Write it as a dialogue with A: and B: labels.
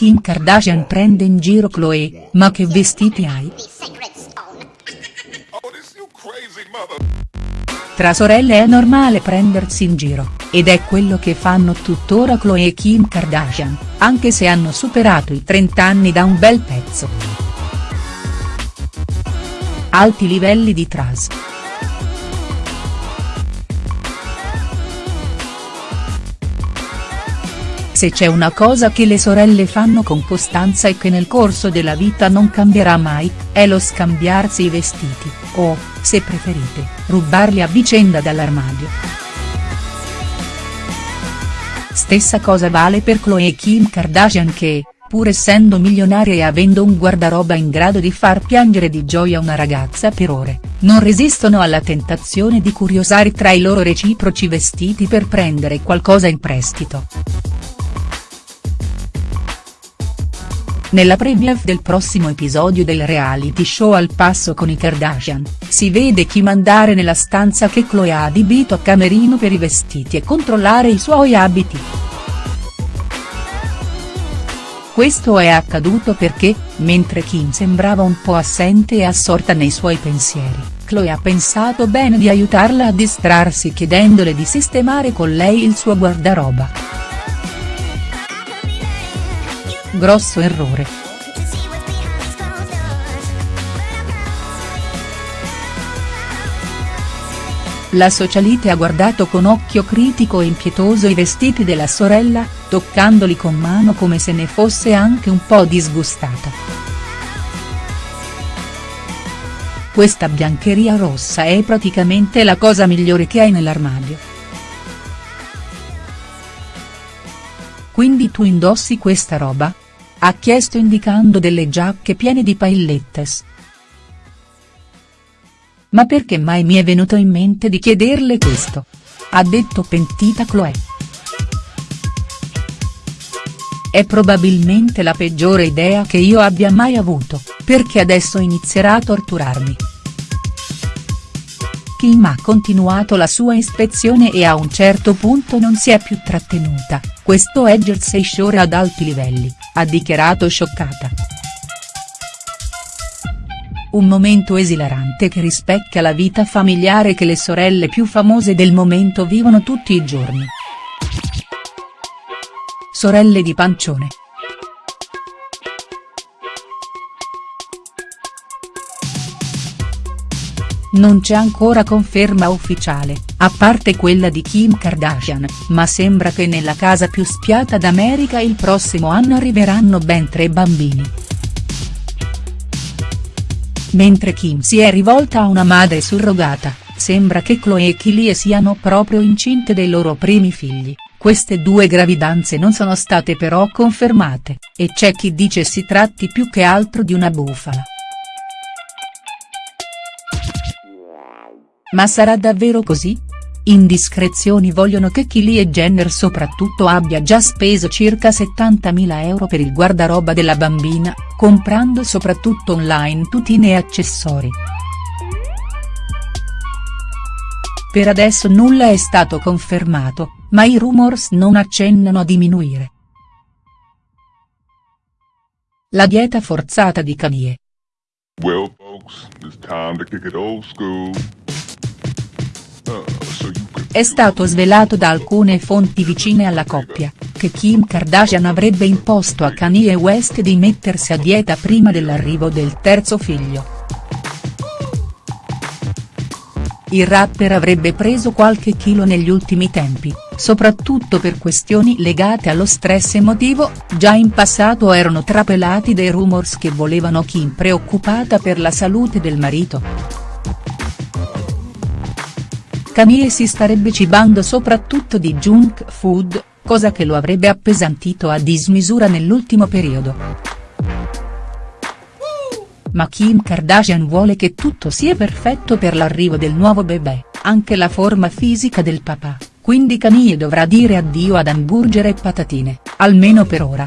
A: Kim Kardashian prende in giro Khloe, ma che vestiti hai?. Tra sorelle è normale prendersi in giro, ed è quello che fanno tuttora Khloe e Kim Kardashian, anche se hanno superato i 30 anni da un bel pezzo. Alti livelli di trans. Se c'è una cosa che le sorelle fanno con costanza e che nel corso della vita non cambierà mai, è lo scambiarsi i vestiti, o, se preferite, rubarli a vicenda dall'armadio. Stessa cosa vale per Khloe e Kim Kardashian che, pur essendo milionarie e avendo un guardaroba in grado di far piangere di gioia una ragazza per ore, non resistono alla tentazione di curiosare tra i loro reciproci vestiti per prendere qualcosa in prestito. Nella preview del prossimo episodio del reality show Al passo con i Kardashian, si vede Kim andare nella stanza che Khloe ha adibito a camerino per i vestiti e controllare i suoi abiti. Questo è accaduto perché, mentre Kim sembrava un po' assente e assorta nei suoi pensieri, Khloe ha pensato bene di aiutarla a distrarsi chiedendole di sistemare con lei il suo guardaroba. Grosso errore. La socialite ha guardato con occhio critico e impietoso i vestiti della sorella, toccandoli con mano come se ne fosse anche un po' disgustata. Questa biancheria rossa è praticamente la cosa migliore che hai nell'armadio. Quindi tu indossi questa roba? Ha chiesto indicando delle giacche piene di paillettes. Ma perché mai mi è venuto in mente di chiederle questo? Ha detto pentita Chloe. È probabilmente la peggiore idea che io abbia mai avuto, perché adesso inizierà a torturarmi. Kim ha continuato la sua ispezione e a un certo punto non si è più trattenuta, questo è Jersey Shore ad alti livelli, ha dichiarato scioccata. Un momento esilarante che rispecchia la vita familiare che le sorelle più famose del momento vivono tutti i giorni. Sorelle di pancione. Non c'è ancora conferma ufficiale, a parte quella di Kim Kardashian, ma sembra che nella casa più spiata d'America il prossimo anno arriveranno ben tre bambini. Mentre Kim si è rivolta a una madre surrogata, sembra che Chloe e Kylie siano proprio incinte dei loro primi figli, queste due gravidanze non sono state però confermate, e c'è chi dice si tratti più che altro di una bufala. Ma sarà davvero così? Indiscrezioni vogliono che Kylie Jenner soprattutto abbia già speso circa 70.000 euro per il guardaroba della bambina, comprando soprattutto online tutine e accessori. Per adesso nulla è stato confermato, ma i rumors non accennano a diminuire. La dieta forzata di Kanye. Well folks, it's time to kick it old school. È stato svelato da alcune fonti vicine alla coppia, che Kim Kardashian avrebbe imposto a Kanye West di mettersi a dieta prima dell'arrivo del terzo figlio. Il rapper avrebbe preso qualche chilo negli ultimi tempi, soprattutto per questioni legate allo stress emotivo, già in passato erano trapelati dei rumors che volevano Kim preoccupata per la salute del marito. Kanye si starebbe cibando soprattutto di junk food, cosa che lo avrebbe appesantito a dismisura nell'ultimo periodo. Ma Kim Kardashian vuole che tutto sia perfetto per l'arrivo del nuovo bebè, anche la forma fisica del papà, quindi Kanye dovrà dire addio ad hamburger e patatine, almeno per ora.